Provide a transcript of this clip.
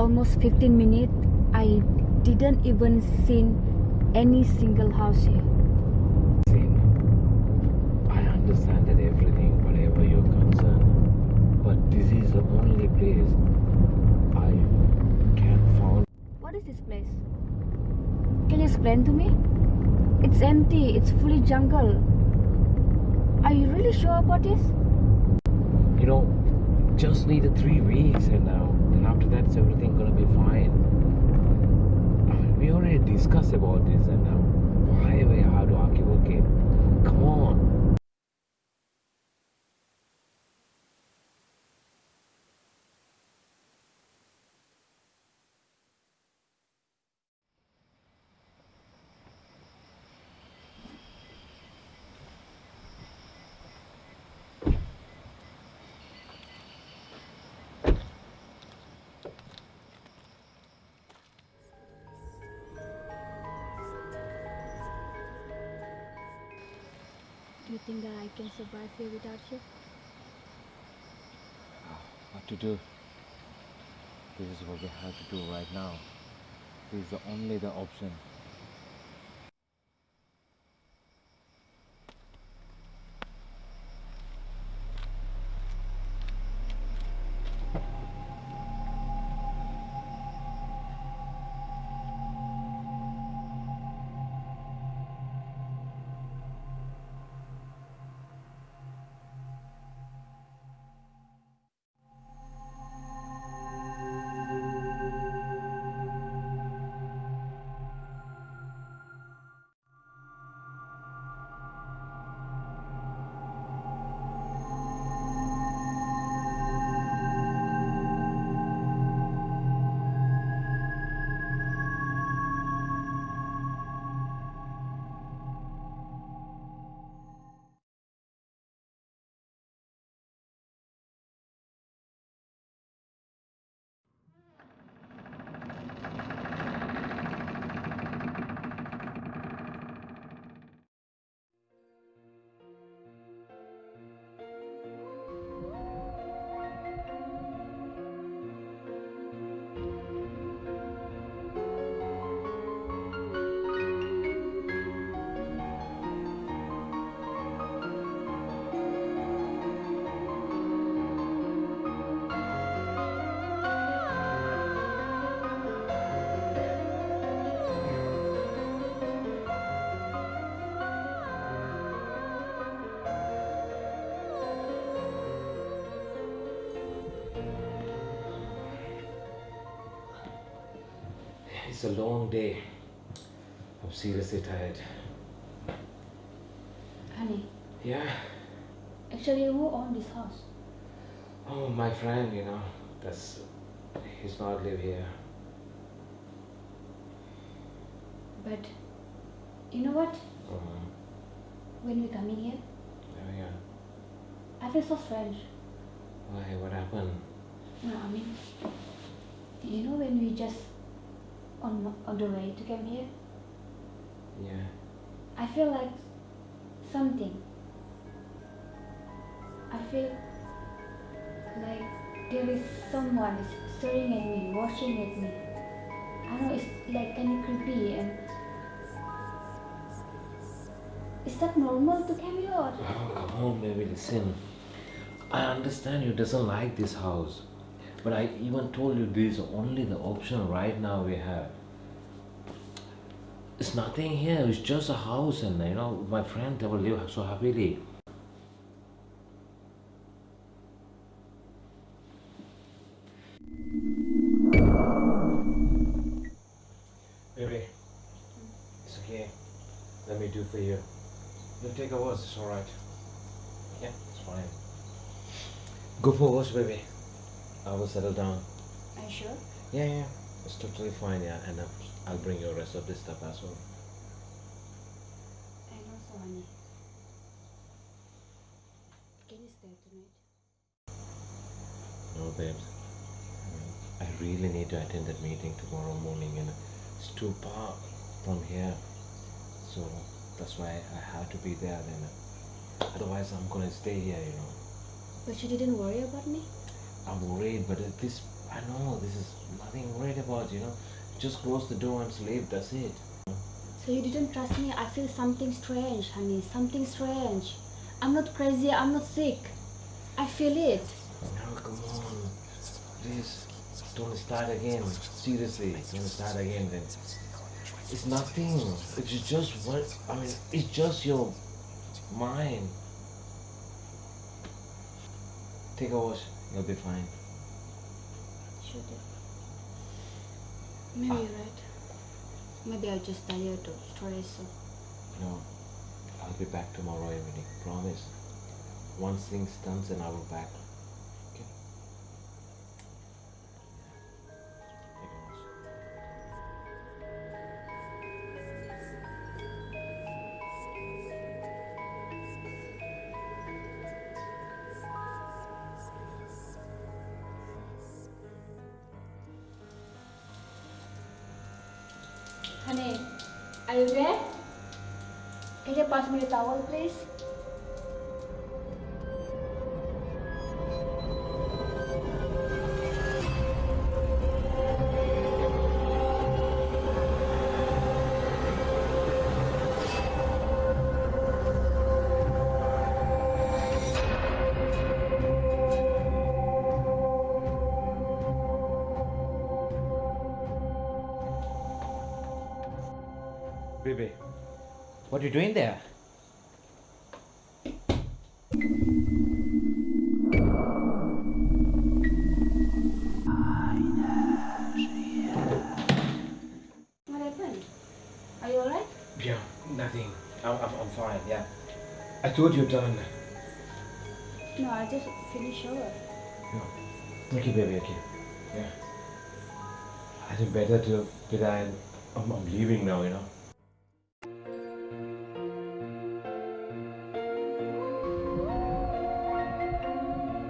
almost 15 minutes. I didn't even seen any single house here. Same. I understand that everything, whatever you're concerned, but this is the only place I can found. What is this place? Can you explain to me? It's empty. It's fully jungle. Are you really sure about this? You know, just needed three weeks, and and after that, it's everything gonna be fine. I mean, we already discussed about this, and now, why we have to argue again? Come on. Think that I can survive here without you? Ah, what to do? This is what we have to do right now. This is the only the option. It's a long day. I'm seriously tired. Honey, Yeah. actually, who owned this house? Oh, my friend, you know, that's he's not live here. But you know what? Um, When we coming here, yeah, yeah. I feel so strange. Why? What happened? No, I mean, you know when we just on on the way to come here, Yeah. I feel like something. I feel like there is someone is staring at me, watching at me. I know it's like kind of creepy and. Is that normal to come here? Or? Oh, come on, baby, listen. I understand you doesn't like this house, but I even told you this is only the option right now we have. It's nothing here. It's just a house, and you know, my friend they will live so happily. Baby, it's okay. Let me do for you. You take a wash, it's alright. Yeah, it's fine. Go for a wash, baby. I will settle down. Are you sure? Yeah, yeah, it's totally fine, yeah, and I'll bring you the rest of this stuff as well. I know so, honey. Can you stay tonight? No, babes. I really need to attend that meeting tomorrow morning, and it's too far from here. So that's why I have to be there then. Otherwise, I'm gonna stay here, you know. But you didn't worry about me? I'm worried, but at this I know this is nothing worried about, you know. Just close the door and sleep, that's it. So you didn't trust me? I feel something strange, honey. Something strange. I'm not crazy. I'm not sick. I feel it. No, come on. Please, don't start again. Seriously, don't start again then. It's nothing. It's just what, I mean, it's just your mind. Take a wash, you'll be fine. Should it? Maybe you're right. Maybe I'm just tired of stress. or- No, I'll be back tomorrow evening, promise. Once things done, then I will back. Honey, are you there? Can you pass me the towel, please? Baby, what are you doing there? What happened? Are you alright? Yeah, nothing. I'm, I'm, I'm fine, yeah. I thought you're done. No, I just finished shower. Okay, baby, okay. Yeah. I think better to, I'm, I'm, I'm leaving now, you know.